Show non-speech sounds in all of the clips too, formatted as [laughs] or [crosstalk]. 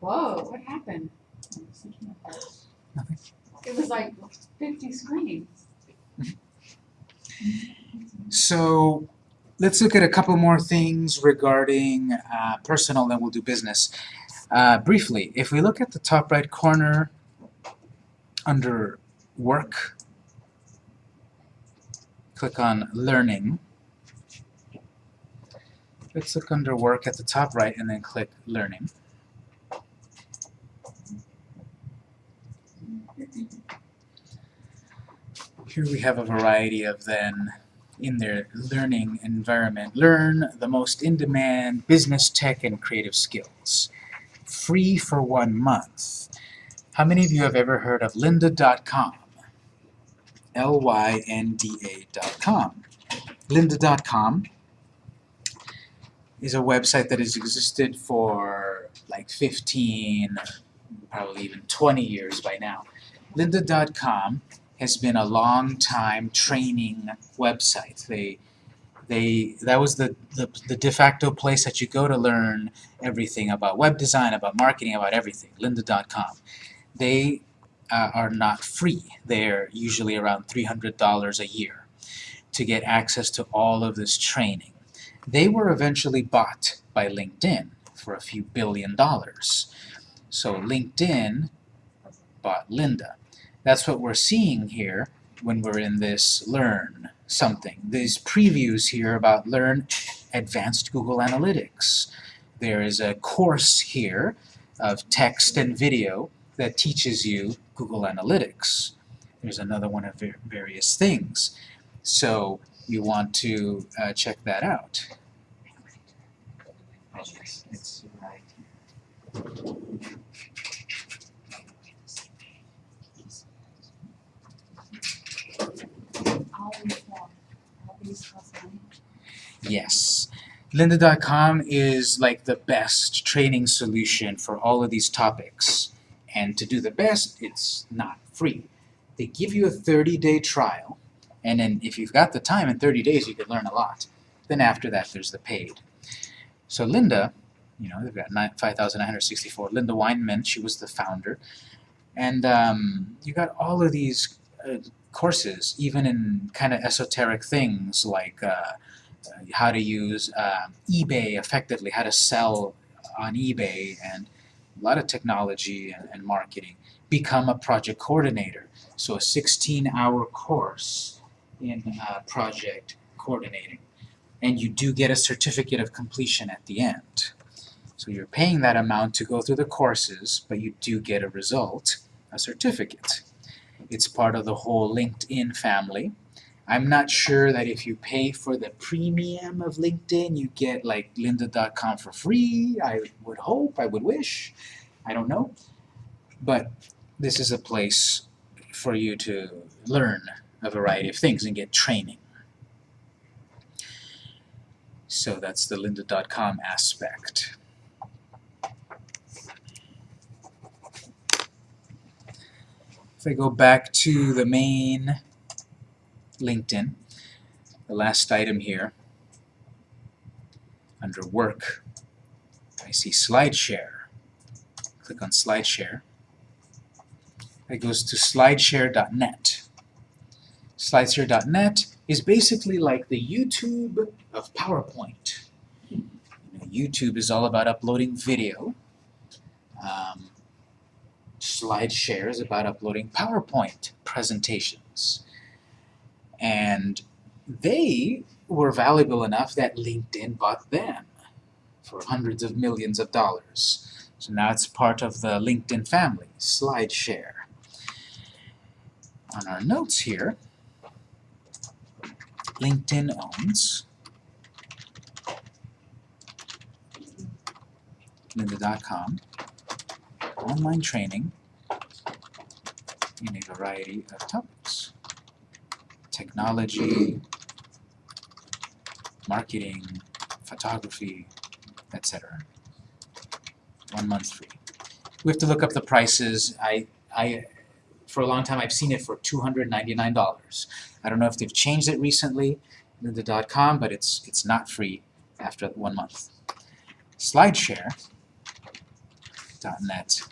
Whoa, what happened? Nothing. It was like fifty screens. So let's look at a couple more things regarding uh, personal, then we'll do business. Uh, briefly, if we look at the top right corner under work, click on learning. Let's look under work at the top right and then click learning. Here we have a variety of then in their learning environment. Learn the most in-demand business tech and creative skills. Free for one month. How many of you have ever heard of lynda.com? L-Y-N-D-A.com. Lynda.com is a website that has existed for like 15, probably even 20 years by now. Lynda.com has been a long time training website. They they that was the, the, the de facto place that you go to learn everything about web design, about marketing, about everything. Lynda.com. They uh, are not free. They're usually around $300 a year to get access to all of this training. They were eventually bought by LinkedIn for a few billion dollars. So LinkedIn bought Lynda. That's what we're seeing here when we're in this Learn something. These previews here about Learn Advanced Google Analytics. There is a course here of text and video that teaches you Google Analytics. There's another one of various things. So you want to uh, check that out. All these, uh, all these cost money. Yes. Lynda.com is like the best training solution for all of these topics. And to do the best, it's not free. They give you a 30-day trial, and then if you've got the time in 30 days, you can learn a lot. Then after that, there's the paid. So Lynda, you know, they've got 5,964. Lynda Weinman, she was the founder. And um, you got all of these uh, courses, even in kind of esoteric things like uh, how to use uh, eBay effectively, how to sell on eBay, and a lot of technology and, and marketing. Become a project coordinator. So a 16-hour course in uh, project coordinating. And you do get a certificate of completion at the end. So you're paying that amount to go through the courses, but you do get a result, a certificate. It's part of the whole LinkedIn family. I'm not sure that if you pay for the premium of LinkedIn, you get like lynda.com for free. I would hope, I would wish. I don't know. But this is a place for you to learn a variety of things and get training. So that's the lynda.com aspect. If I go back to the main LinkedIn, the last item here, under Work, I see SlideShare. Click on SlideShare. It goes to slideshare.net. Slideshare.net is basically like the YouTube of PowerPoint. YouTube is all about uploading video. Um, SlideShare is about uploading PowerPoint presentations. And they were valuable enough that LinkedIn bought them for hundreds of millions of dollars. So now it's part of the LinkedIn family, SlideShare. On our notes here, LinkedIn owns lynda.com, online training in a variety of topics. Technology, marketing, photography, etc. One month free. We have to look up the prices. I, I, for a long time, I've seen it for $299. I don't know if they've changed it recently, The .com, but it's it's not free after one month. SlideShare .NET,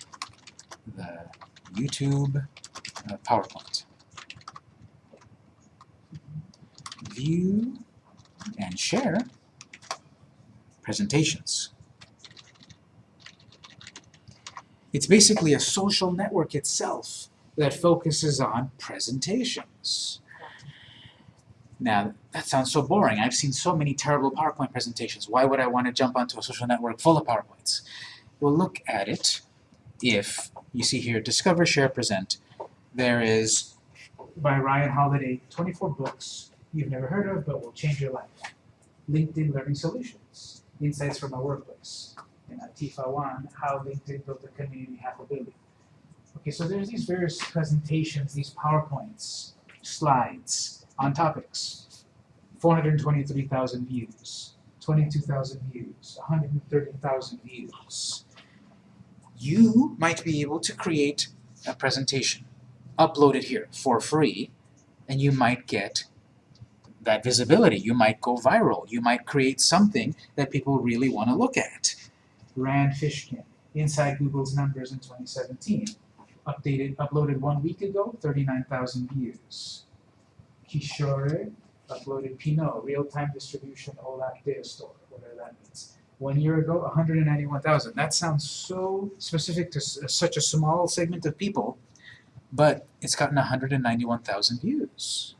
the YouTube uh, PowerPoint. View and share presentations. It's basically a social network itself that focuses on presentations. Now, that sounds so boring. I've seen so many terrible PowerPoint presentations. Why would I want to jump onto a social network full of PowerPoints? Well, look at it if you see here, Discover, Share, Present. There is, by Ryan Holiday, 24 books you've never heard of but will change your life. LinkedIn Learning Solutions, Insights from a Workplace. And Atifa One, How LinkedIn Built a Community Half a Billion. Okay, so there's these various presentations, these PowerPoints, slides on topics. 423,000 views, 22,000 views, 130,000 views. You might be able to create a presentation, upload it here for free, and you might get that visibility. You might go viral. You might create something that people really want to look at. Rand Fishkin, Inside Google's Numbers in 2017. Updated, uploaded one week ago, 39,000 views. Kishore uploaded Pinot, Real-Time Distribution OLAP Data Store, whatever that means. One year ago, 191,000. That sounds so specific to s- uh, such a small segment of people, but it's gotten 191,000 views.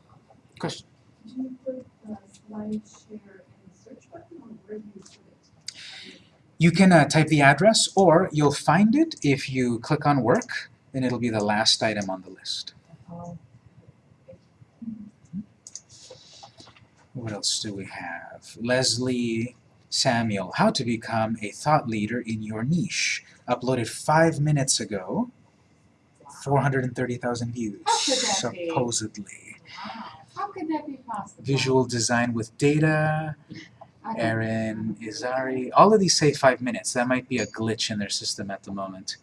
Question? You put the slide share in the search button or where do you put it? You can uh, type the address, or you'll find it if you click on work, and it'll be the last item on the list. Oh, What else do we have? Leslie Samuel, How to Become a Thought Leader in Your Niche. Uploaded five minutes ago, 430,000 views, How could that be? supposedly. wow. How could that be possible? Visual design with data, Aaron Izari. All of these say five minutes. That might be a glitch in their system at the moment.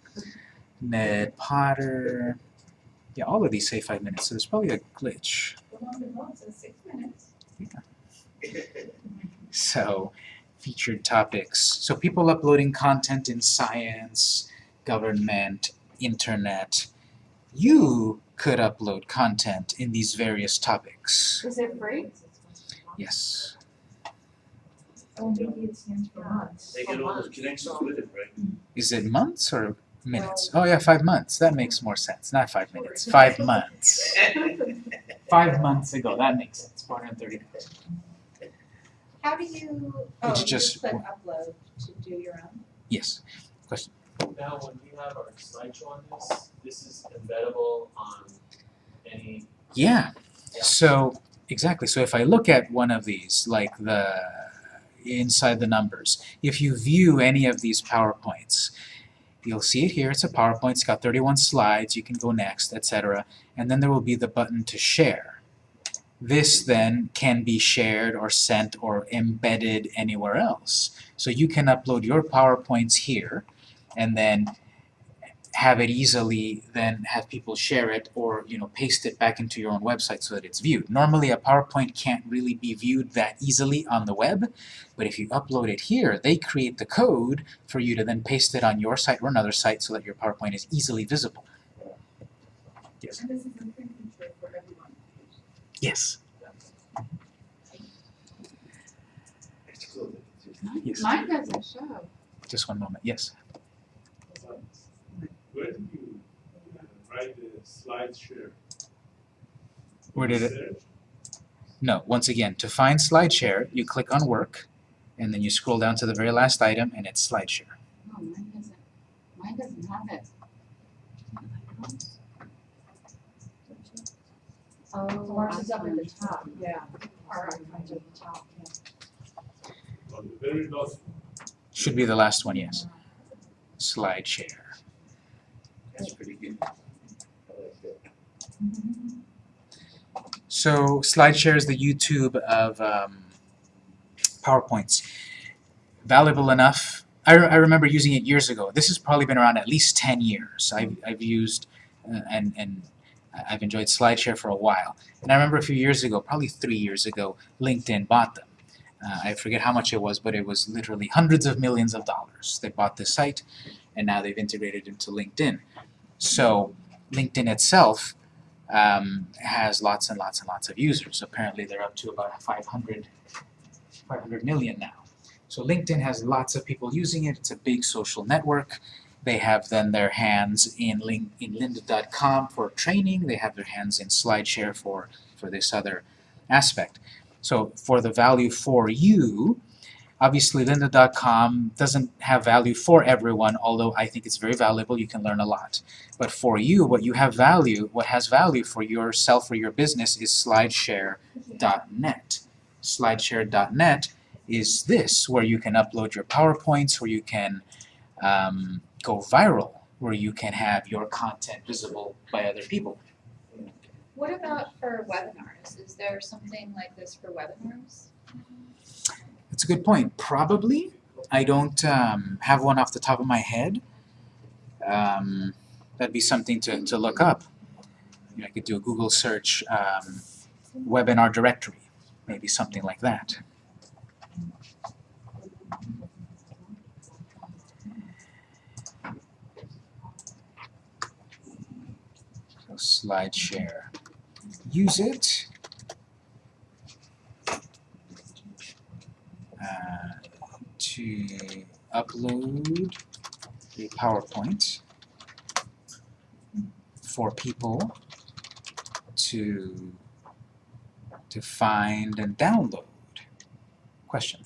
Ned Potter. Yeah, all of these say five minutes, so there's probably a glitch. The one below says six minutes. So, featured topics. So people uploading content in science, government, internet. You could upload content in these various topics. Is it free? Yes. Oh, maybe it stands for months. They get all those connections with it, right? Mm-hmm. Is it months or minutes? Oh yeah, five months. That makes more sense. Not five minutes. Five months. [laughs] Five months ago. That makes sense. Four hundred thirty thousand. How do you, oh, It's you just- just click upload to do your own? Yes. Now, when we have our slideshow on this, this is embeddable on any, Yeah. So exactly. So if I look at one of these, like the inside the numbers, if you view any of these PowerPoints, you'll see it here. It's a PowerPoint. It's got 31 slides. You can go next, etc. And then there will be the button to share. This then can be shared or sent or embedded anywhere else. So you can upload your PowerPoints here and then have it easily then have people share it or you know paste it back into your own website so that it's viewed. Normally a PowerPoint can't really be viewed that easily on the web, but if you upload it here, they create the code for you to then paste it on your site or another site so that your PowerPoint is easily visible. Yes. And this is a free feature for everyone. Yes. Yes. Mine doesn't show. Just one moment. Yes. Where did you write the slide share? Where did it? No. Once again, to find SlideShare, you click on Work, and then you scroll down to the very last item, and it's SlideShare. No, mine doesn't, mine doesn't have it. Oh, Ours is up at the top, yeah. Our icons at the top, yeah. On the very last, Should be the last one. Yes. SlideShare. That's pretty good. So SlideShare is the YouTube of um, PowerPoints. Valuable enough. I, re- I remember using it years ago. This has probably been around at least 10 years. I've, I've used uh, and, and I've enjoyed SlideShare for a while. And I remember a few years ago, probably three years ago, LinkedIn bought them. Uh, I forget how much it was, but it was literally hundreds of millions of dollars. They bought this site, and now they've integrated into LinkedIn. So LinkedIn itself um, has lots and lots and lots of users. Apparently they're up to about 500, 500 million now. So LinkedIn has lots of people using it. It's a big social network. They have then their hands in, in lynda.com for training. They have their hands in SlideShare for, for this other aspect. So for the value for you, obviously lynda.com doesn't have value for everyone, although I think it's very valuable. You can learn a lot. But for you, what you have value, what has value for yourself or your business is slideshare.net. Slideshare.net is this, where you can upload your PowerPoints, where you can um, go viral, where you can have your content visible by other people. What about for webinars? Is there something like this for webinars? A good point. Probably. I don't um, have one off the top of my head. Um, that'd be something to, to look up. You know, I could do a Google search, um, webinar directory, maybe something like that. So slide share. Use it. Uh, to upload a PowerPoint for people to to find and download. Question.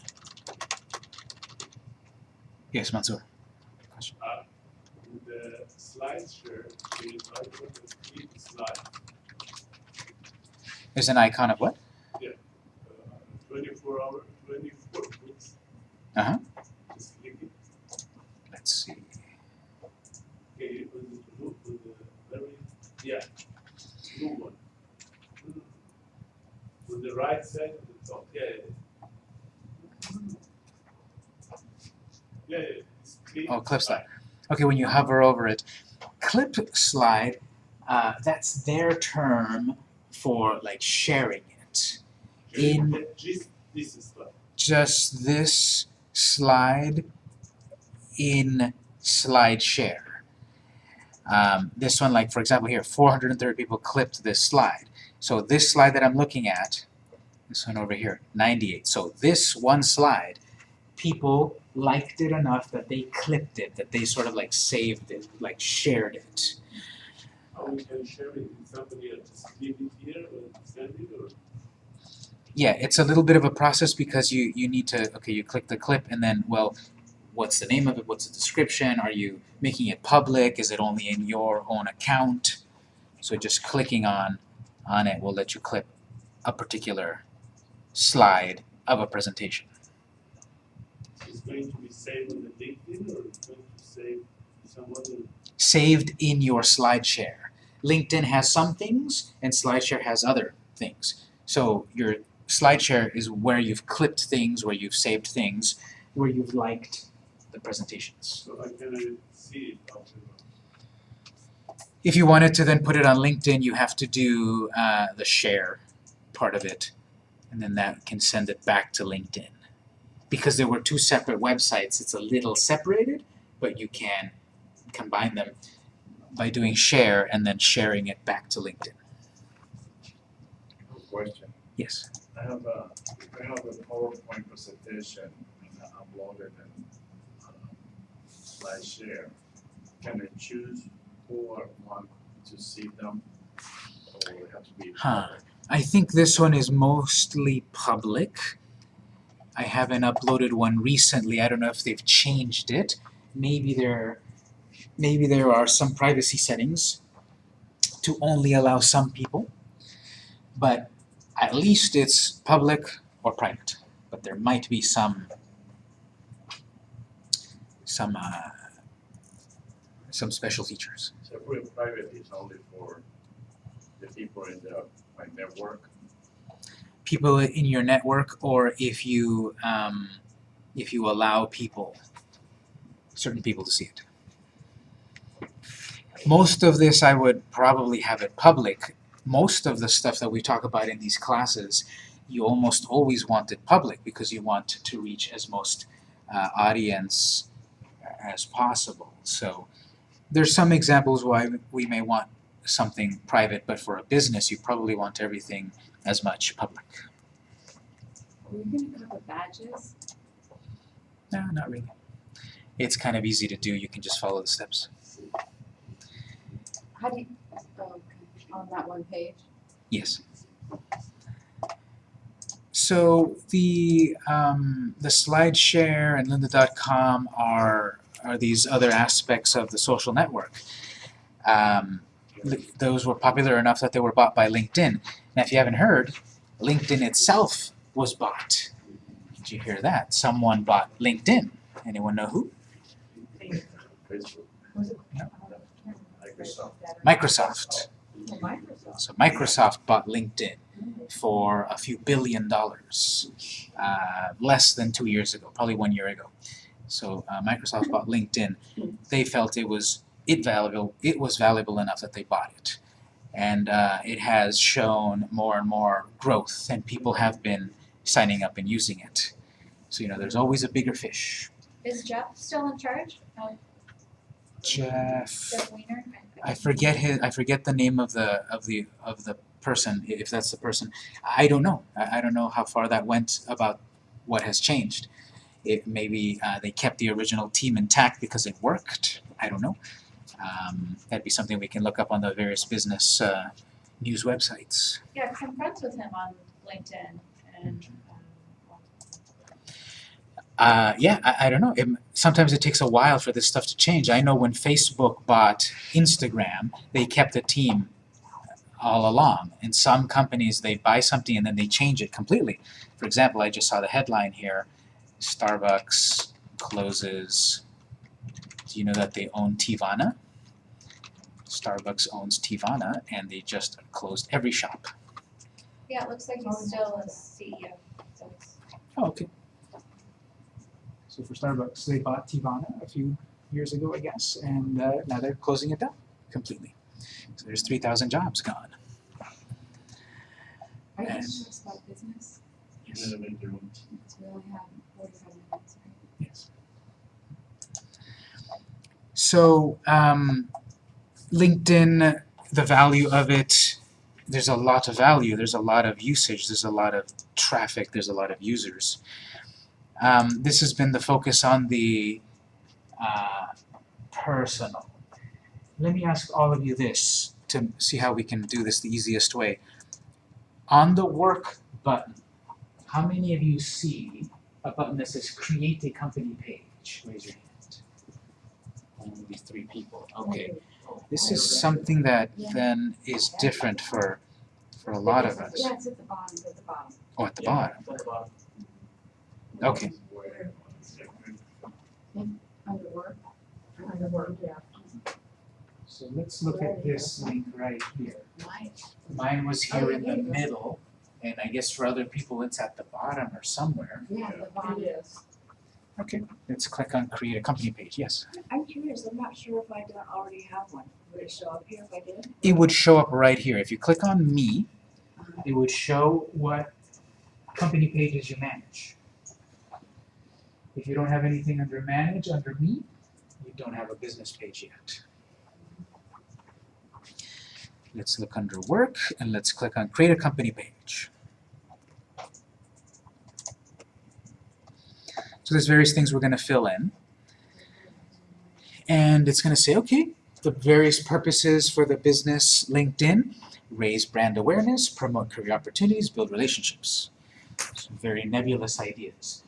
Yes, Mansoor. Question. Uh, the slide share, is I put the slide, There's an icon of what? uh, twenty-four hour, twenty-four books. Uh-huh. Just click it, Let's see. okay, with the blue, with the very, yeah, blue one. With the right side of the top, yeah, yeah. Yeah, yeah, it's clip. Slide. Okay, when you hover over it, clip slide, uh, that's their term for like sharing it. in- Just, this slide. Just this slide in slide share. Um, this one, like for example here, 430 people clipped this slide. So this slide that I'm looking at, this one over here, 98. So this one slide, people liked it enough that they clipped it, that they sort of like saved it, like shared it. How we can share it with somebody else, just leave it here or send it or? Yeah, it's a little bit of a process because you, you need to, okay, you click the clip and then, well, what's the name of it, what's the description, are you making it public, is it only in your own account? So just clicking on, on it will let you clip a particular slide of a presentation. It's going to be saved on the LinkedIn or it's going to save some other? Saved in your SlideShare. LinkedIn has some things and SlideShare has other things. So your SlideShare is where you've clipped things, where you've saved things, where you've liked the presentations. So I can see it. If you wanted to then put it on LinkedIn, you have to do uh, the share part of it, and then that can send it back to LinkedIn. Because there were two separate websites, it's a little separated, but you can combine them by doing share and then sharing it back to LinkedIn. Question. Yes. I have a, have a PowerPoint presentation and I it in uh, slide share, can I choose who I want to see them? Or have to be Huh. I think this one is mostly public. I haven't uploaded one recently. I don't know if they've changed it. Maybe there, maybe there are some privacy settings to only allow some people. But at least it's public or private. But there might be some some uh, some special features. So private, it's only for the people in the, my network. People in your network or if you um, if you allow people certain people to see it. Most of this I would probably have it public. Most of the stuff that we talk about in these classes you almost always want it public because you want to reach as most uh, audience as possible. So there's some examples why we may want something private, but for a business, you probably want everything as much public. Are we gonna cover badges? No, not really. It's kind of easy to do. You can just follow the steps. How do you, oh, on that one page? Yes. So the um, the SlideShare and Lynda.com are are these other aspects of the social network. Um, those were popular enough that they were bought by LinkedIn. Now, if you haven't heard, LinkedIn itself was bought. Did you hear that? Someone bought LinkedIn. Anyone know who? No. Microsoft. So Microsoft bought LinkedIn for a few billion dollars, uh, less than two years ago, probably one year ago. So uh, Microsoft bought LinkedIn. They felt it was it valuable. It was valuable enough that they bought it, and uh, it has shown more and more growth, and people have been signing up and using it. So you know, there's always a bigger fish. Is Jeff still in charge? Jeff. Jeff Weiner? I forget his. I forget the name of the of the of the person. If that's the person, I don't know. I, I don't know how far that went about what has changed. It maybe uh, they kept the original team intact because it worked. I don't know. Um, that'd be something we can look up on the various business uh, news websites. Yeah, 'cause I'm friends with him on LinkedIn and, um, Uh, yeah, I, I don't know. It, sometimes it takes a while for this stuff to change. I know when Facebook bought Instagram, they kept a team all along. In some companies, they buy something and then they change it completely. For example, I just saw the headline here: Starbucks closes. Do you know that they own Teavana? Starbucks owns Teavana, and they just closed every shop. yeah, it looks like he's still a CEO, so it's, Oh, okay. So for Starbucks, they bought Teavana a few years ago, I guess, and uh, now they're closing it down completely. So there's 3,000 jobs gone. Are you And- sure it's about business? Yes. Minimum interim. It's we only have forty-five minutes, right? Yes. So um, LinkedIn, the value of it, there's a lot of value. There's a lot of usage. There's a lot of traffic. There's a lot of users. Um, this has been the focus on the uh, personal. Let me ask all of you this to see how we can do this the easiest way. On the work button, how many of you see a button that says create a company page? Raise your hand. Only three people. Okay. This is something that then is different for for a lot of us. Yeah, at the bottom, at the bottom. Oh, at the bottom. it's at the bottom. Okay. Under work. Under work, yeah. So let's look at this link right here. Mine. Mine was here Oh, in the here you go. middle, and I guess for other people it's at the bottom or somewhere. Yeah, the bottom. Yes. Okay. Let's click on create a company page. Yes. I'm curious, I'm not sure if I don't already have one. Would it show up here if I did? It would show up right here. If you click on me, uh-huh. it would show what company pages you manage. If you don't have anything under manage, under me, you don't have a business page yet. Let's look under work and let's click on create a company page. So there's various things we're going to fill in. And it's going to say, okay, the various purposes for the business LinkedIn, raise brand awareness, promote career opportunities, build relationships. Some very nebulous ideas.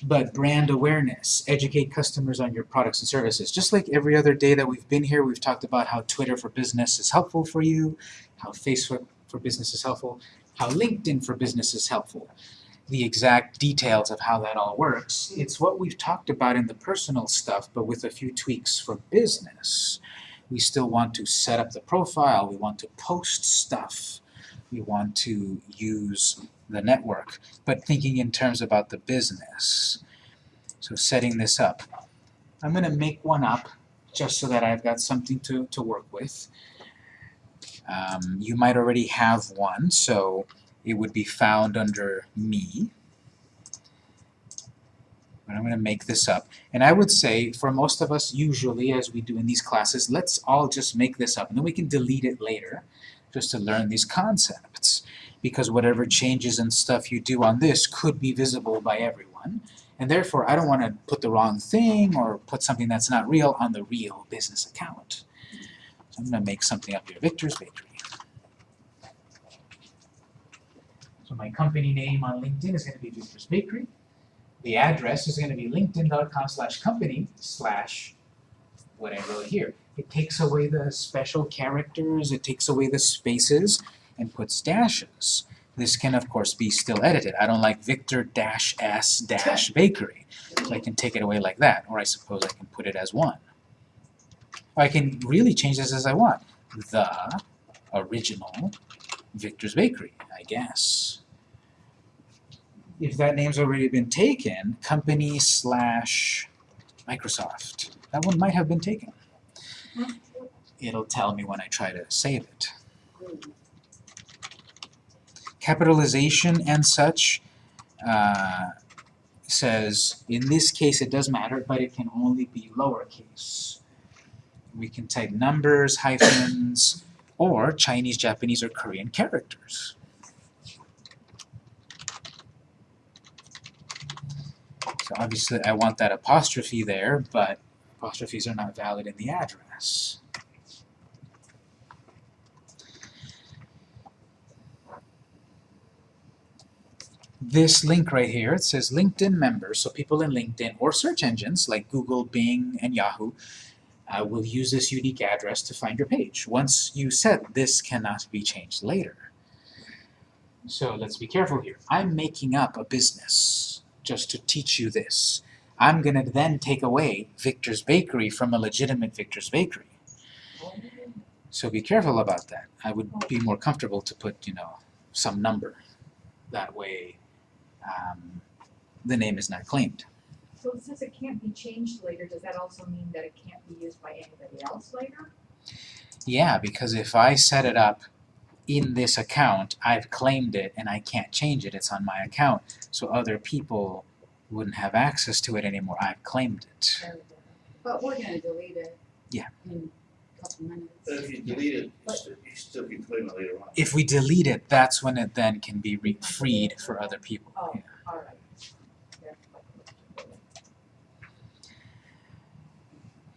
But brand awareness, educate customers on your products and services. Just like every other day that we've been here, we've talked about how Twitter for Business is helpful for you, how Facebook for Business is helpful, how LinkedIn for Business is helpful. The exact details of how that all works, it's what we've talked about in the personal stuff, but with a few tweaks for business. We still want to set up the profile, we want to post stuff, we want to use the network, but thinking in terms about the business. So setting this up. I'm going to make one up just so that I've got something to, to work with. Um, you might already have one, so it would be found under me. but I'm going to make this up. And I would say, for most of us, usually, as we do in these classes, let's all just make this up, and then we can delete it later, just to learn these concepts. Because whatever changes and stuff you do on this could be visible by everyone, and therefore I don't want to put the wrong thing or put something that's not real on the real business account. So I'm going to make something up here, Victor's Bakery. So my company name on LinkedIn is going to be Victor's Bakery. The address is going to be linkedin.com slash company slash what I wrote here. It takes away the special characters, it takes away the spaces, and puts dashes. This can, of course, be still edited. I don't like Victor dash S dash [laughs] bakery. So I can take it away like that, or I suppose I can put it as one. Or I can really change this as I want. The original Victor's Bakery, I guess. If that name's already been taken, company slash Microsoft. That one might have been taken. It'll tell me when I try to save it. Capitalization and such uh, says, in this case it does matter, but it can only be lowercase. We can type numbers, hyphens, or Chinese, Japanese, or Korean characters. So obviously I want that apostrophe there, but apostrophes are not valid in the address. This link right here, it says LinkedIn members, so people in LinkedIn or search engines like Google, Bing, and Yahoo uh, will use this unique address to find your page. Once you set, this cannot be changed later. So let's be careful here. I'm making up a business just to teach you this. I'm going to then take away Victor's Bakery from a legitimate Victor's Bakery. So be careful about that. I would be more comfortable to put, you know, some number. That way um, the name is not claimed. So it says it can't be changed later, does that also mean that it can't be used by anybody else later? Yeah, because if I set it up in this account, I've claimed it and I can't change it. It's on my account. So other people wouldn't have access to it anymore. I've claimed it. But we're gonna delete it. Yeah. In a couple minutes. But if you delete it, you still, you still can claim it later on. If we delete it, that's when it then can be re freed for other people. Oh, Yeah. all right.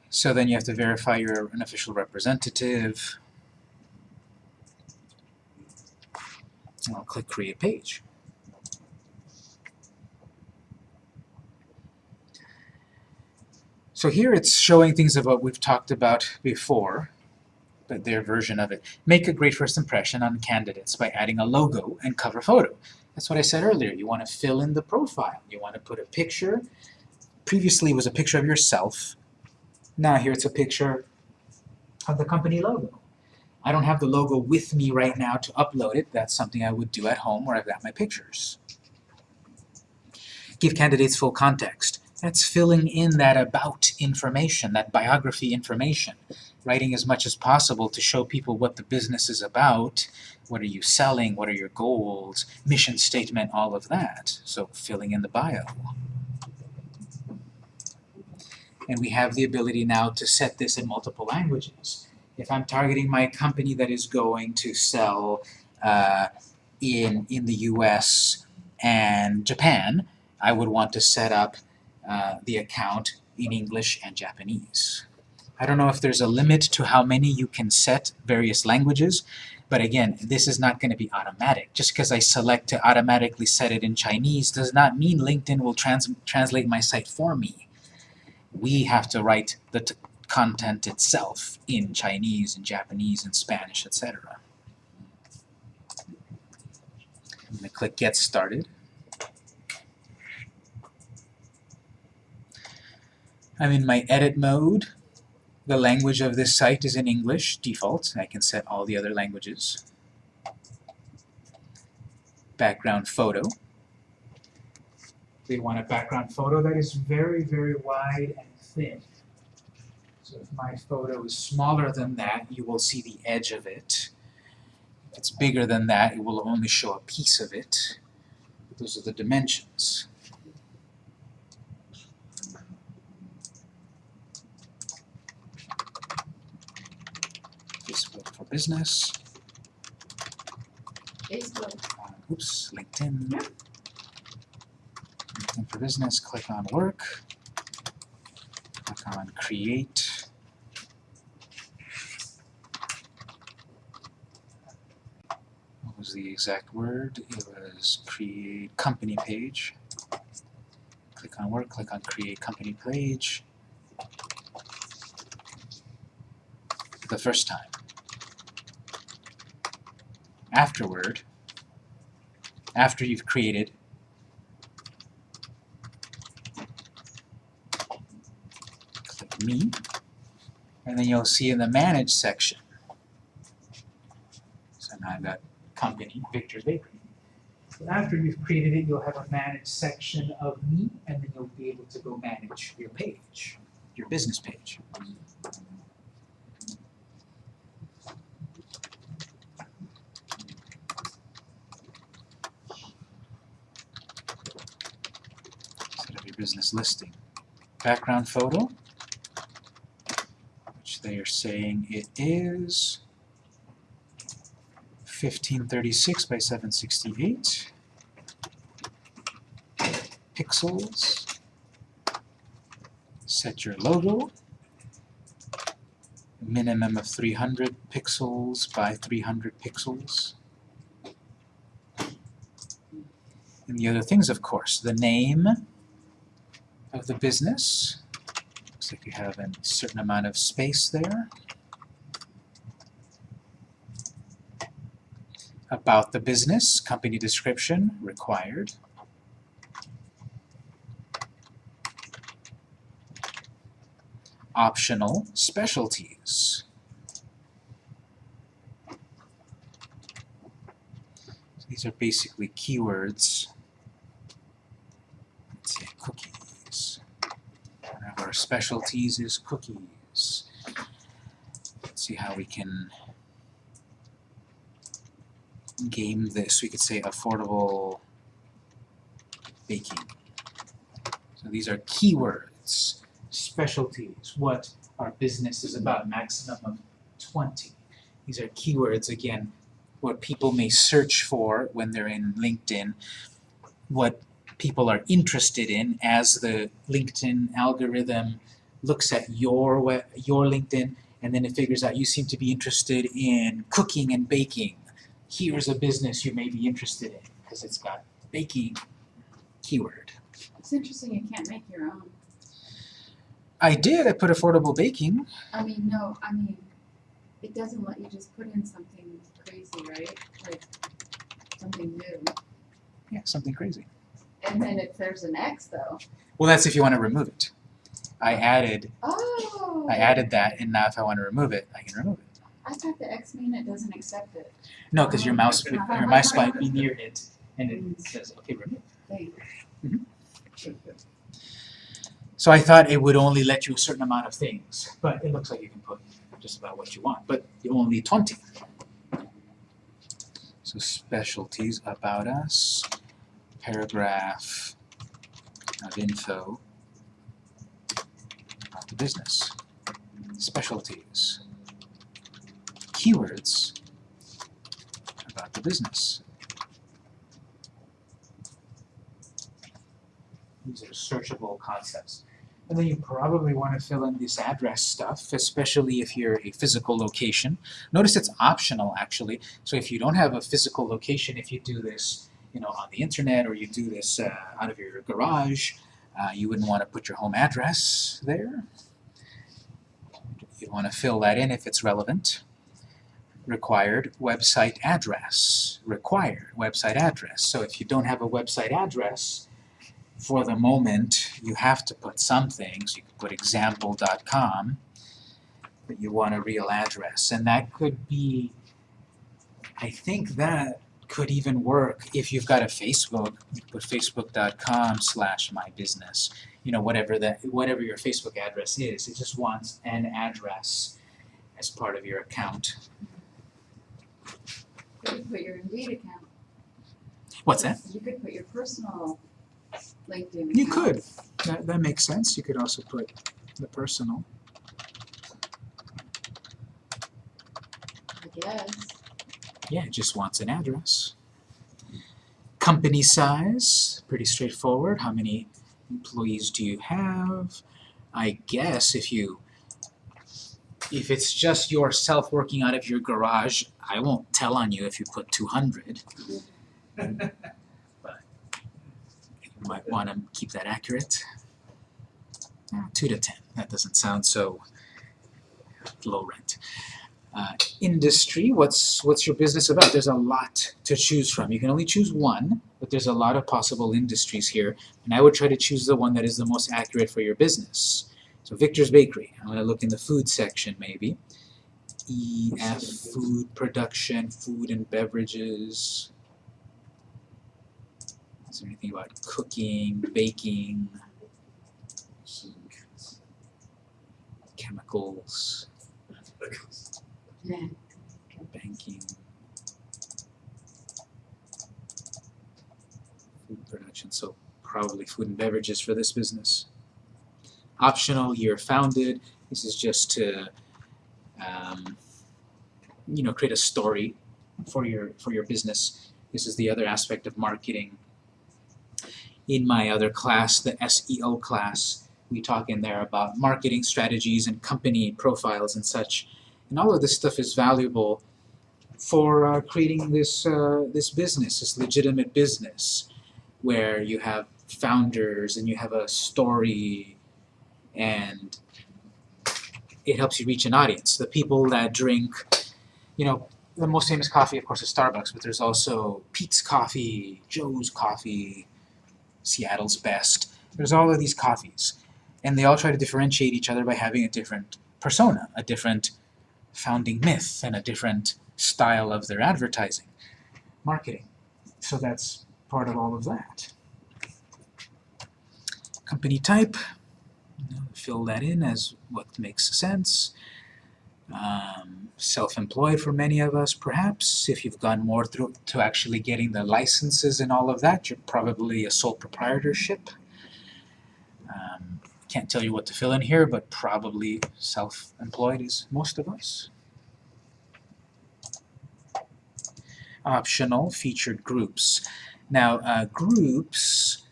So then you have to verify you're an official representative. And I'll click Create Page. So here it's showing things of what we've talked about before, but their version of it. Make a great first impression on candidates by adding a logo and cover photo. That's what I said earlier. You want to fill in the profile. You want to put a picture. Previously it was a picture of yourself. Now here it's a picture of the company logo. I don't have the logo with me right now to upload it. That's something I would do at home where I've got my pictures. Give candidates full context. That's filling in that about information, that biography information. Writing as much as possible to show people what the business is about, what are you selling, what are your goals, mission statement, all of that. So filling in the bio. And we have the ability now to set this in multiple languages. If I'm targeting my company that is going to sell uh, in, in the US and Japan, I would want to set up uh, the account in English and Japanese. I don't know if there's a limit to how many you can set various languages, but again, this is not going to be automatic. Just because I select to automatically set it in Chinese does not mean LinkedIn will trans translate my site for me. We have to write the content itself in Chinese and Japanese and Spanish, etc. I'm going to click Get Started. I'm in my edit mode. The language of this site is in English, default. I can set all the other languages. Background photo. They want a background photo that is very, very wide and thin. So if my photo is smaller than that, you will see the edge of it. If it's bigger than that, it will only show a piece of it. Those are the dimensions. Facebook for Business. Facebook. Uh, oops, LinkedIn. Yeah. LinkedIn for business, click on work. Click on create. What was the exact word? It was create company page. Click on work, click on create company page. The first time. Afterward, after you've created click me. And then you'll see in the manage section. So now I've got company Victor's Bakery. So after you've created it you'll have a manage section of me and then you'll be able to go manage your page your business page. Set up your business listing. Background photo, they are saying it is fifteen thirty-six by seven sixty-eight. Pixels. Set your logo. Minimum of three hundred pixels by three hundred pixels. And the other things, of course, the name of the business. Like you have a certain amount of space there. About the business, company description required. Optional specialties. These are basically keywords let's say cookies. One of our specialties is cookies. Let's see how we can game this. We could say affordable baking. So these are keywords, specialties, what our business is about, maximum of 20. These are keywords, again, what people may search for when they're in LinkedIn, what people are interested in as the LinkedIn algorithm looks at your web, your LinkedIn and then it figures out you seem to be interested in cooking and baking. Here's a business you may be interested in because it's got baking keyword. it's interesting you can't make your own. I did, I put affordable baking. I mean, no, I mean, it doesn't let you just put in something crazy, right? Like, something new. Yeah, something crazy. And then if there's an X though, Well, that's if you want to remove it. I added, oh. I added that, and now if I want to remove it, I can remove it. I thought the X mean it doesn't accept it. No, because your mouse, your mouse might be near it, and it says, okay, remove. Thanks. Mm-hmm. So I thought it would only let you a certain amount of things, but it looks like you can put just about what you want, but you only 20. So specialties about us, paragraph of info about the business, specialties, keywords about the business. These are searchable concepts. And then you probably want to fill in this address stuff, especially if you're a physical location. Notice it's optional actually. So if you don't have a physical location, if you do this, you know, on the internet or you do this uh, out of your garage, uh, you wouldn't want to put your home address there. You'd want to fill that in if it's relevant. Required website address. Required website address. So if you don't have a website address, for the moment, you have to put some things. you could put example.com, but you want a real address. And that could be, I think that could even work if you've got a Facebook, put facebook.com slash my business. You know, whatever that whatever your Facebook address is, it just wants an address as part of your account. You could put your Indeed account. What's that? You could put your personal LinkedIn account. You could. That, that makes sense. You could also put the personal. I guess. Yeah, it just wants an address. Company size, pretty straightforward. How many employees do you have? I guess if you if it's just yourself working out of your garage, I won't tell on you if you put 200. [laughs] but you might want to keep that accurate. Uh, 2 to 10. That doesn't sound so low rent. Uh, industry, what's what's your business about? There's a lot to choose from. You can only choose one, but there's a lot of possible industries here, and I would try to choose the one that is the most accurate for your business. So Victor's Bakery, I'm going to look in the food section maybe. EF, food production, food and beverages. Is there anything about cooking, baking, chemicals? Banking, food production, so probably food and beverages for this business. Optional, year founded, this is just to, um, you know, create a story for your, for your business. This is the other aspect of marketing. In my other class, the SEO class, we talk in there about marketing strategies and company profiles and such. And all of this stuff is valuable for uh, creating this uh, this business, this legitimate business, where you have founders and you have a story, and it helps you reach an audience. The people that drink, you know, the most famous coffee, of course, is Starbucks, but there's also Peet's Coffee, Joe's Coffee, Seattle's Best. There's all of these coffees, and they all try to differentiate each other by having a different persona, a different founding myth and a different style of their advertising, marketing. So that's part of all of that. Company type, fill that in as what makes sense. Um, Self-employed for many of us, perhaps. If you've gone more through to actually getting the licenses and all of that, you're probably a sole proprietorship. Um, can't tell you what to fill in here, but probably self-employed is most of us. Optional featured groups. Now, uh, groups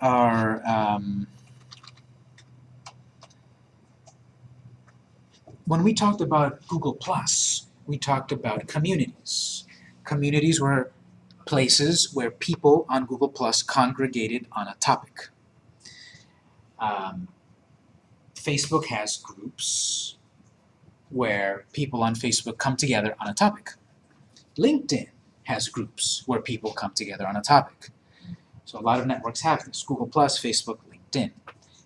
are um, when we talked about Google Plus, we talked about communities. Communities were places where people on Google Plus congregated on a topic. Um, Facebook has groups where people on Facebook come together on a topic. LinkedIn has groups where people come together on a topic. So a lot of networks have this, Google+, Plus, Facebook, LinkedIn.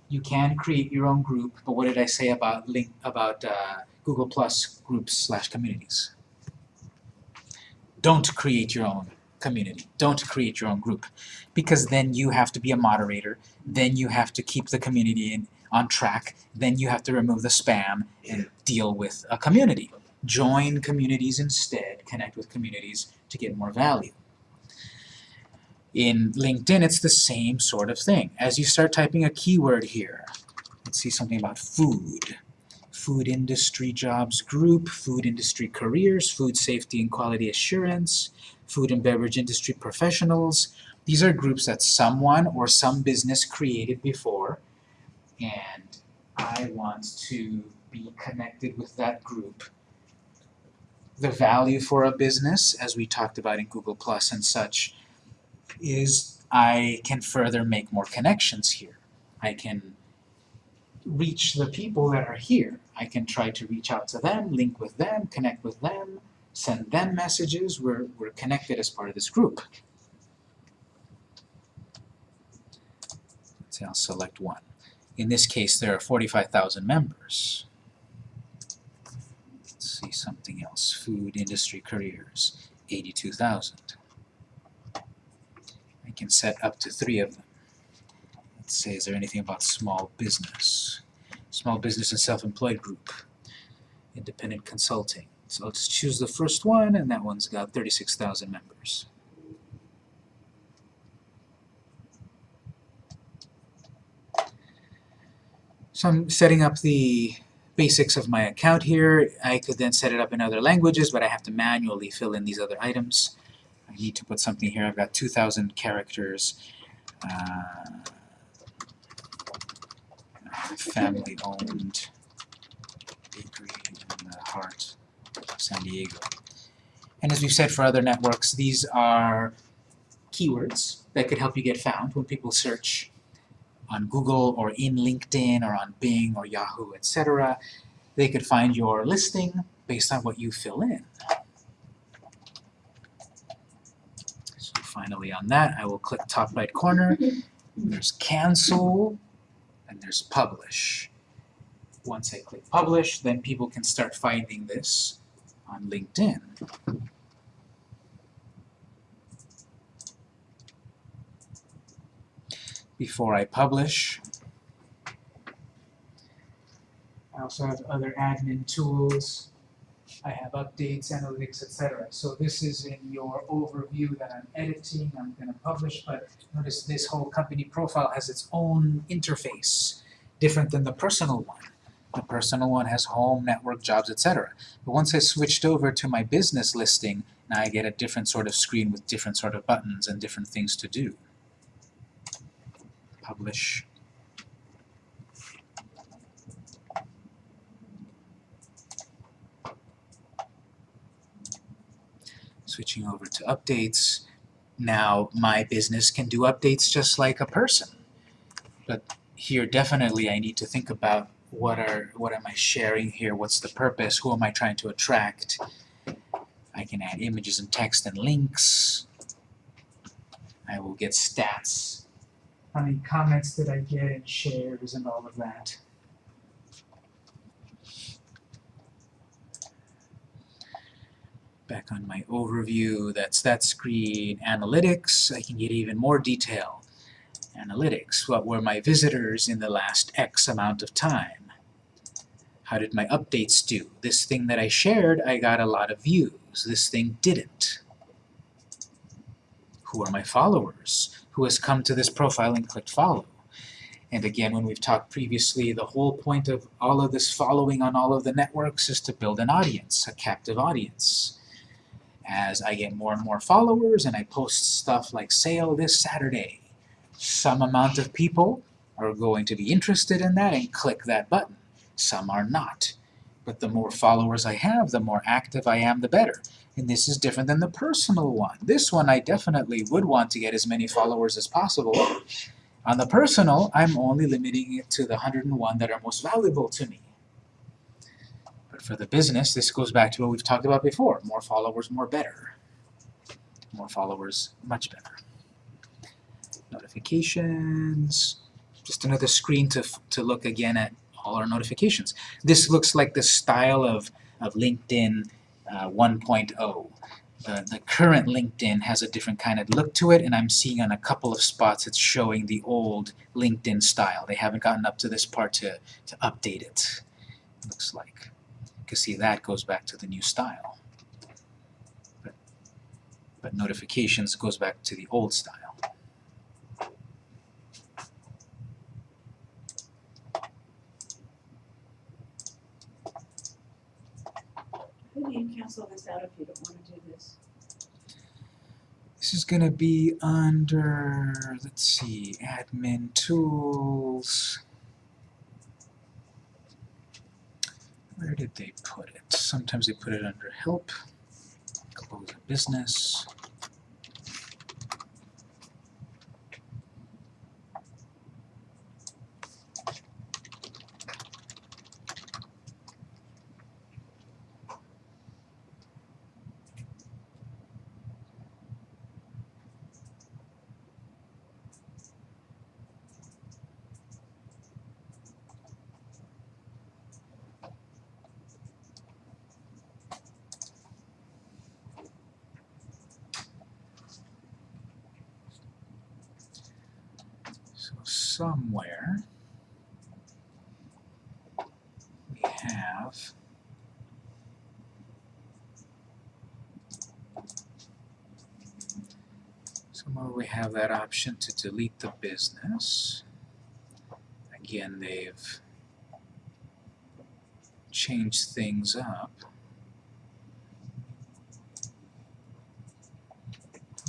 You can create your own group, but what did I say about link about uh, Google Plus groups slash communities? Don't create your own community. Don't create your own group, because then you have to be a moderator. Then you have to keep the community in, on track. Then you have to remove the spam and deal with a community. Join communities instead. Connect with communities to get more value. In LinkedIn, it's the same sort of thing. As you start typing a keyword here, let's see something about food. Food industry jobs group, food industry careers, food safety and quality assurance, food and beverage industry professionals. These are groups that someone or some business created before, and I want to be connected with that group. The value for a business, as we talked about in Google Plus and such, is I can further make more connections here. I can reach the people that are here. I can try to reach out to them, link with them, connect with them, send them messages. We're, we're connected as part of this group. Say I'll select one. In this case, there are 45,000 members. Let's see something else. Food industry careers, 82,000. I can set up to three of them. Let's say, is there anything about small business? Small business and self-employed group. Independent consulting. So let's choose the first one, and that one's got 36,000 members. So I'm setting up the basics of my account here. I could then set it up in other languages, but I have to manually fill in these other items. I need to put something here. I've got 2,000 characters. Uh, family-owned bakery in the heart of San Diego. And as we've said for other networks, these are keywords that could help you get found when people search on Google or in LinkedIn or on Bing or Yahoo, etc. They could find your listing based on what you fill in. So finally on that, I will click top right corner. There's cancel and there's publish. Once I click publish, then people can start finding this on LinkedIn. Before I publish, I also have other admin tools. I have updates, analytics, etc. So this is in your overview that I'm editing, I'm going to publish, but notice this whole company profile has its own interface, different than the personal one. The personal one has home, network, jobs, etc. But once I switched over to my business listing, now I get a different sort of screen with different sort of buttons and different things to do. Publish. Switching over to updates, now my business can do updates just like a person. But here definitely I need to think about what are what am I sharing here, what's the purpose, who am I trying to attract. I can add images and text and links. I will get stats. How many comments did I get and shares and all of that. Back on my overview, that's that screen. Analytics, I can get even more detail. Analytics, what were my visitors in the last X amount of time? How did my updates do? This thing that I shared, I got a lot of views. This thing didn't. Who are my followers? Who has come to this profile and clicked follow? And again, when we've talked previously, the whole point of all of this following on all of the networks is to build an audience, a captive audience. As I get more and more followers and I post stuff like sale this Saturday, some amount of people are going to be interested in that and click that button. Some are not. But the more followers I have, the more active I am, the better. And this is different than the personal one. This one I definitely would want to get as many followers as possible. On the personal, I'm only limiting it to the 101 that are most valuable to me. But for the business, this goes back to what we've talked about before. More followers, more better. More followers, much better. Notifications. Just another screen to, to look again at all our notifications. This looks like the style of, of LinkedIn uh, 1.0. The, the current LinkedIn has a different kind of look to it, and I'm seeing on a couple of spots it's showing the old LinkedIn style. They haven't gotten up to this part to, to update it, looks like. You can see that goes back to the new style. But, but notifications goes back to the old style. You cancel this out if you don't wanna do this? This is going to be under, let's see, admin tools. Where did they put it? Sometimes they put it under help, close a business. So somewhere we have somewhere we have that option to delete the business. Again, they've changed things up.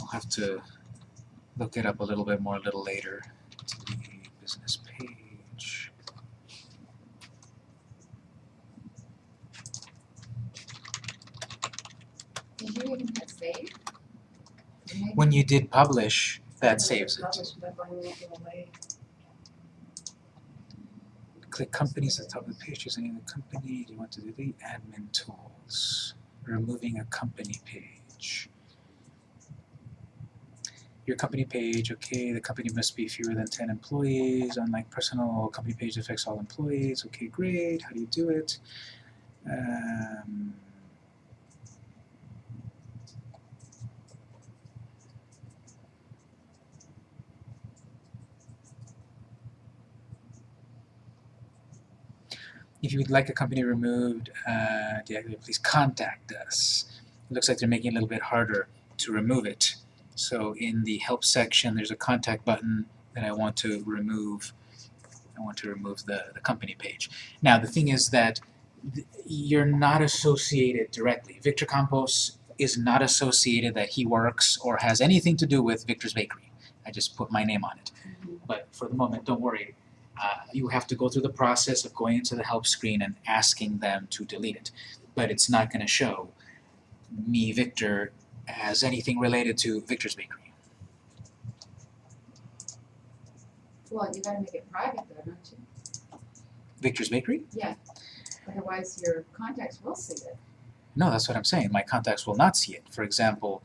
I'll have to look it up a little bit more a little later to the business page. Did you even hit save? When you did publish, that saves it. Click companies at the top of the page, of the company, you want to delete admin tools? Removing a company page. Your company page, okay, the company must be fewer than ten employees, unlike personal company page affects all employees, okay, great, how do you do it? Um, If you would like a company removed, uh, please contact us. It looks like they're making it a little bit harder to remove it. So in the help section, there's a contact button that I want to remove. I want to remove the, the company page. Now the thing is that th- you're not associated directly. Victor Campos is not associated that he works or has anything to do with Victor's Bakery. I just put my name on it. But for the moment, don't worry, uh, you have to go through the process of going into the help screen and asking them to delete it. But it's not going to show me, Victor, as anything related to Victor's Bakery. Well, you gotta make it private though, don't you? Victor's Bakery? Yeah, otherwise your contacts will see it. No, that's what I'm saying. My contacts will not see it. For example,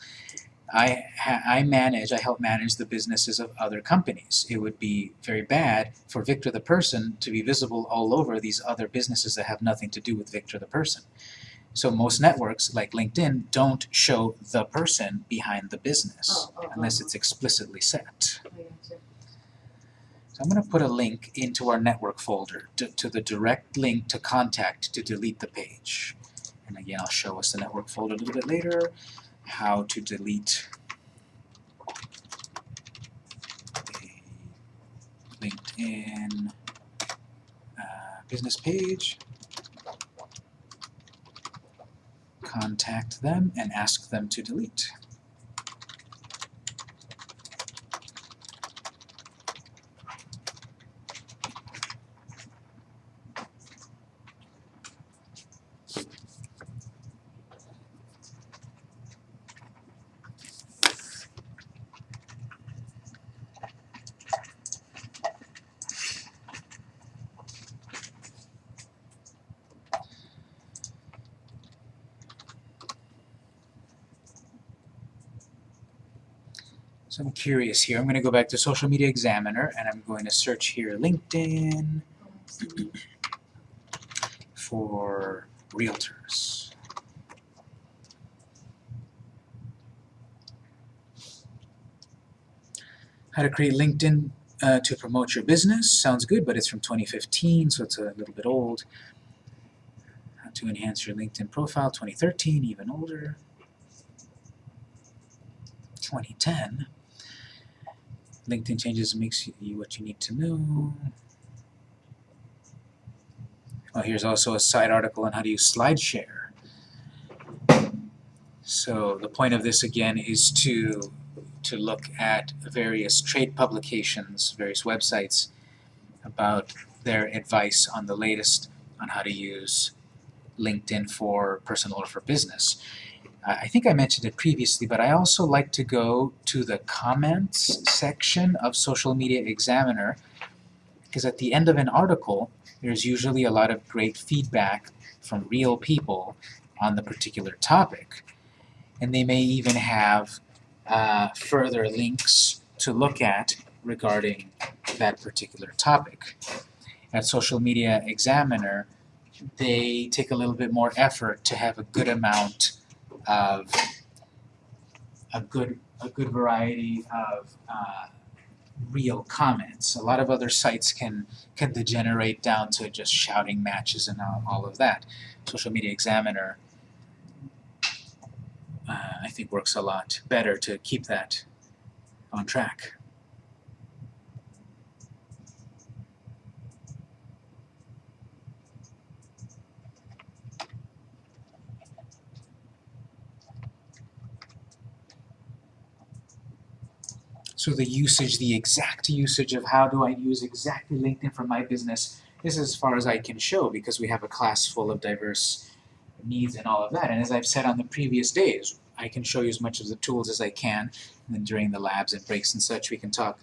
I I manage, I help manage the businesses of other companies. It would be very bad for Victor the person to be visible all over these other businesses that have nothing to do with Victor the person. So most networks, like LinkedIn, don't show the person behind the business Oh, oh, unless oh. it's explicitly set. So I'm going to put a link into our network folder to, to the direct link to contact to delete the page. And again, I'll show us the network folder a little bit later, how to delete a LinkedIn uh, business page. Contact them and ask them to delete. So I'm curious here. I'm going to go back to Social Media Examiner and I'm going to search here LinkedIn for realtors. How to create LinkedIn uh, to promote your business. Sounds good, but it's from 2015, so it's a little bit old. How to enhance your LinkedIn profile, 2013, even older. 2010. LinkedIn changes makes you what you need to know. Oh, here's also a side article on how to use SlideShare. So the point of this again is to to look at various trade publications, various websites about their advice on the latest on how to use LinkedIn for personal or for business. I think I mentioned it previously, but I also like to go to the comments section of Social Media Examiner because at the end of an article, there's usually a lot of great feedback from real people on the particular topic. And they may even have uh, further links to look at regarding that particular topic. At Social Media Examiner, they take a little bit more effort to have a good amount of a good a good variety of uh, real comments. A lot of other sites can can degenerate down to just shouting matches and all, all of that. Social Media Examiner, uh, I think, works a lot better to keep that on track. So the usage, the exact usage of how do I use exactly LinkedIn for my business this is as far as I can show because we have a class full of diverse needs and all of that. And as I've said on the previous days, I can show you as much of the tools as I can. And then during the labs and breaks and such, we can talk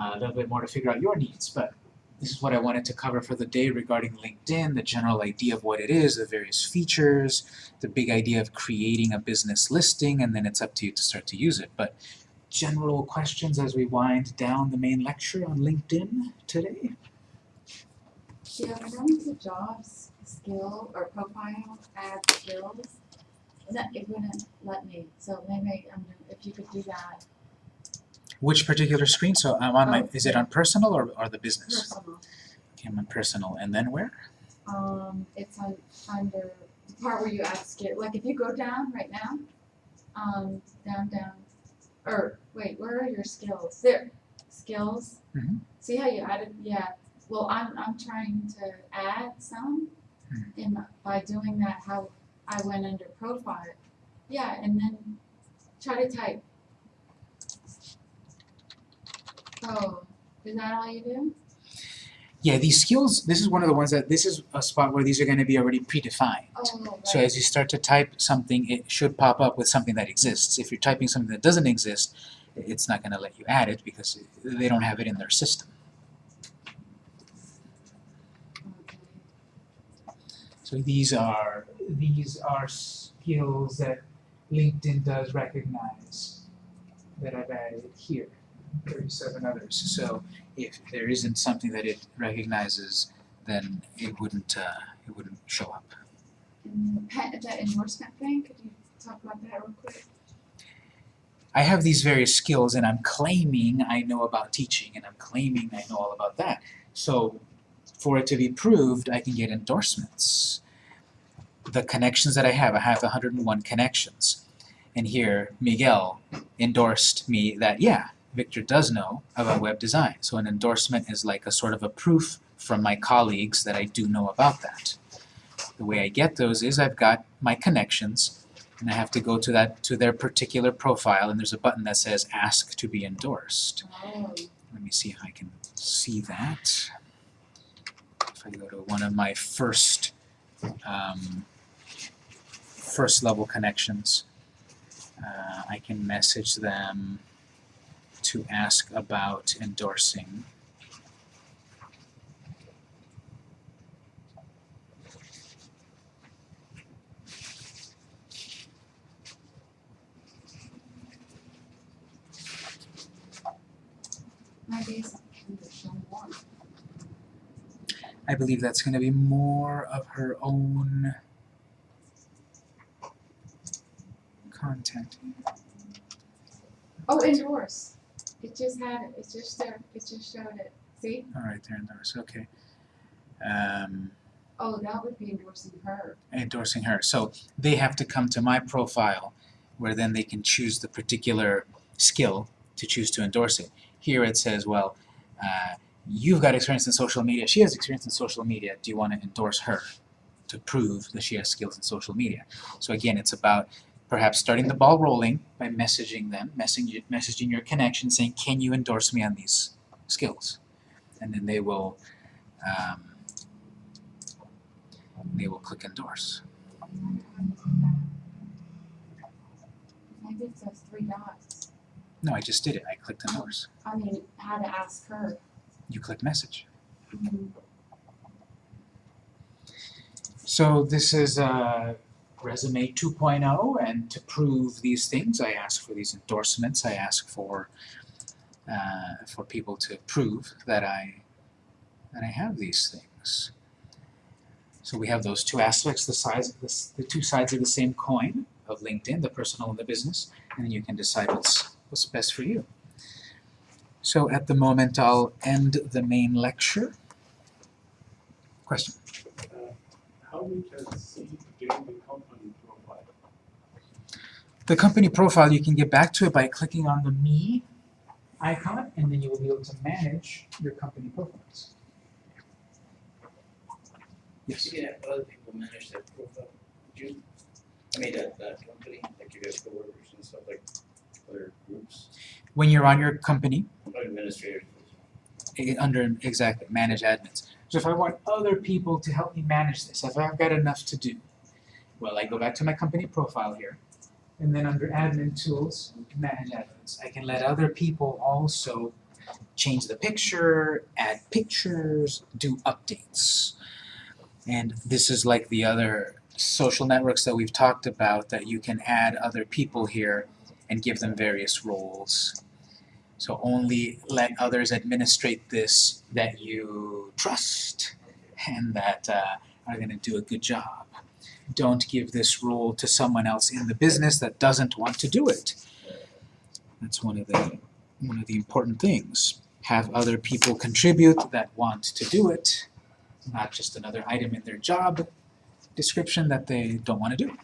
uh, a little bit more to figure out your needs. But this is what I wanted to cover for the day regarding LinkedIn, the general idea of what it is, the various features, the big idea of creating a business listing, and then it's up to you to start to use it. But general questions as we wind down the main lecture on LinkedIn today? Yeah, when going to jobs, skill or profile, add skills, that it wouldn't let me, so maybe, um, if you could do that Which particular screen? So I'm on my, Oh, is it on personal or, or the business? personal. Okay, I'm on personal, and then where? Um, it's on, under the part where you add skill, like if you go down right now, um, down, down, or, wait, where are your skills? There, skills. Mhm. See how you added, yeah, well, I'm, I'm trying to add some, Mhm. and by doing that, how, I went under profile, yeah, and then try to type. Oh, is that all you do? Yeah, these skills, this is one of the ones that, this is a spot where these are gonna be already predefined. Oh, right. So as you start to type something, it should pop up with something that exists. If you're typing something that doesn't exist, it's not gonna let you add it because they don't have it in their system. So these are, these are skills that LinkedIn does recognize that I've added here, thirty-seven others. So if there isn't something that it recognizes, then it wouldn't, uh, it wouldn't show up. And that endorsement thing, could you talk about that real quick? I have these various skills and I'm claiming I know about teaching and I'm claiming I know all about that. So for it to be proved, I can get endorsements. The connections that I have, I have 101 connections. And here, Miguel endorsed me that, yeah, Victor does know about web design. So an endorsement is like a sort of a proof from my colleagues that I do know about that. The way I get those is I've got my connections and I have to go to that to their particular profile and there's a button that says ask to be endorsed. Oh, Let me see if I can see that. If I go to one of my first um, first level connections, uh, I can message them to ask about endorsing. I believe that's going to be more of her own content. Oh, endorse. It just had it, it just there, it just showed it. See? All right, there endorse. Okay. Um, Oh, that would be endorsing her. endorsing her. So they have to come to my profile where then they can choose the particular skill to choose to endorse it. Here it says, well, uh, you've got experience in social media. She has experience in social media. Do you want to endorse her to prove that she has skills in social media? So again, it's about perhaps starting the ball rolling by messaging them, messaging, messaging your connection saying, can you endorse me on these skills? And then they will um, they will click endorse. Maybe it says three dots. No, I just did it. I clicked endorse. I mean, how to ask her. You click message. Mhm. So this is uh, resume 2.0, and to prove these things, I ask for these endorsements. I ask for uh, for people to prove that I that I have these things. So we have those two aspects, the size of this, the two sides of the same coin of LinkedIn, the personal and the business, and then you can decide what's what's best for you. So at the moment, I'll end the main lecture. Question? Uh, How we can see the company? The company profile, you can get back to it by clicking on the Me icon, and then you will be able to manage your company profiles. Yes. You can have other people manage that profile, you? I mean, that, that company, like you have coworkers and stuff like other groups. when you're on your company, Or administrator. eh, under, exactly, manage admins. So if I want other people to help me manage this, if I've got enough to do, well, I go back to my company profile here, and then under admin tools, manage admins, I can let other people also change the picture, add pictures, do updates. And this is like the other social networks that we've talked about, that you can add other people here and give them various roles. So only let others administrate this that you trust and that uh, are going to do a good job. Don't give this role to someone else in the business that doesn't want to do it. That's one of the one of the important things. Have other people contribute that want to do it, not just another item in their job description that they don't want to do.